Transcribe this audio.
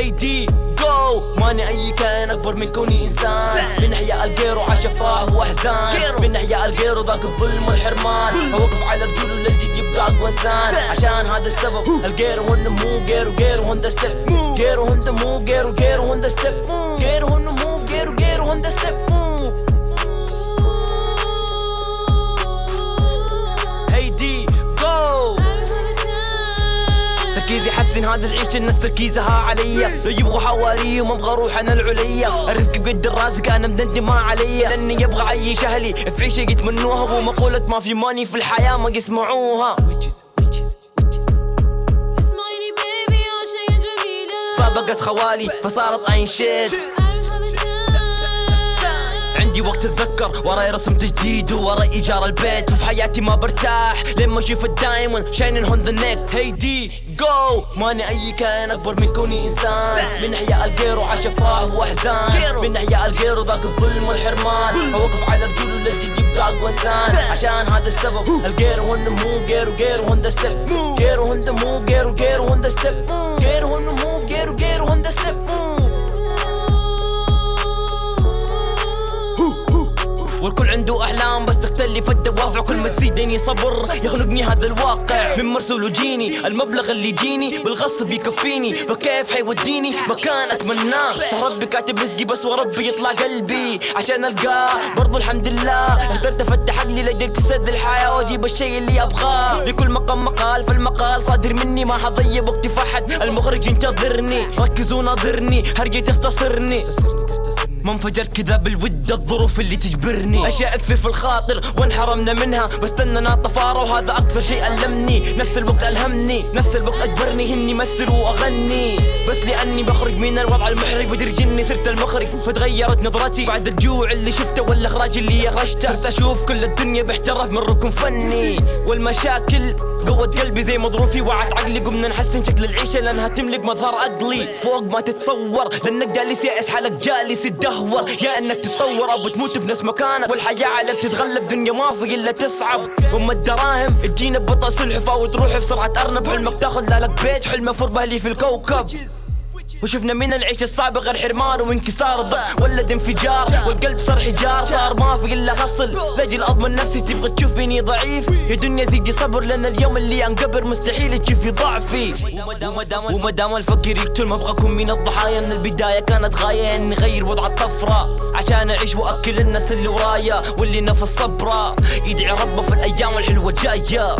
هي دي جو ماني أي كائن أكبر من كوني إنسان. الغير وعاش افراح واحزان من احياء الغير ذاك الظلم والحرمان. أوقف على رجوله للجد يبقى أقوى إنسان. عشان هذا السبب الغير هو النمو غير غير هون تركيزي حسن هذا العيش الناس تركيزها عليا. لو يبغوا حواري وما أبغى أروح أنا العليا. الرزق بيد الرازق أنا مدندي ما عليا. لأني يبغى أعيش أهلي. في عيشة يتمنوها ومقولة ما في ماني في الحياة ما يسمعوها. فبقت خوالي فصارت عين شيت عندي وقت أتذكر وراي رسم تجديد وراي إيجار البيت. وفي حياتي ما برتاح لما أشوف الدايموند شاينين هون ذا نيك هي دي جو ماني أي كائن أكبر من كوني إنسان. من احياء الغير وعاش افراح واحزان من احياء الغير وذاك الظلم والحرمان. أوقف على رجوله للجد يبقى اقوى انسان عشان هذا السبب. الغير هو النمو غير غير هون ذا ستيب غير هو النمو غير غير هون ذا ستيب غير هو النمو عنده أحلام بس تختلف الدوافع. كل ما تزيدني صبر يخنقني هذا الواقع. من مرسول وجيني المبلغ اللي يجيني بالغصب يكفيني. فكيف حيوديني؟ مكان أتمناه. ربي كاتب رزقي بس وربي يطلع قلبي. عشان ألقاه. برضو الحمد لله. قدرت أفتح عقلي لقدرت اسد الحياة وأجيب الشيء اللي أبغاه. لكل مقام مقال فالمقال صادر مني. ما حضيع وقتي فحد المخرج ينتظرني. ركزوا ناظرني. هرجي تختصرني ما انفجرت كذا بالود الظروف اللي تجبرني. أشياء كثير في الخاطر وانحرمنا منها. بستنى طفارة وهذا أكثر شيء ألمني. نفس الوقت ألهمني. نفس الوقت أجبرني إني مثل وأغني. بس لأني بخرج من الوضع المحرج بدر جني صرت المخرج فتغيرت نظرتي. بعد الجوع اللي شفته والأخراج اللي اخرجته صرت أشوف كل الدنيا باحتراف من ركن فني. والمشاكل قوت قلبي زي مظروفي وعت عقلي قمنا نحسن شكل العيشة لأنها تملك مظهر عقلي فوق ما تتصور لأنك جالس يائس حالك جالس تدهور يا إنك تتطور أو بتموت بنفس مكانك. والحياة عليك تتغلب دنيا ما في إلا تصعب. أم الدراهم تجينا ببطء سلحفه وتروح بسرعة أرنب. حلمك تاخذ لك بيت حلمه فربه لي في الكوكب. وشفنا من العيش الصعب غير حرمان وانكسار. الضغط ولد انفجار والقلب صار حجار. صار ما في إلا غصل لاجل اضمن نفسي تبغى تشوفيني ضعيف. يا دنيا زيدي صبر لأن اليوم اللي انقبر مستحيل تشوفي ضعفي. وما دام الفقير يقتل ما أبغى اكون من الضحايا. من البداية كانت غاية إني أغير وضع الطفرة. عشان أعيش وأكل الناس اللي ورايا واللي نفس صبره يدعي ربه في الأيام الحلوة الجاية.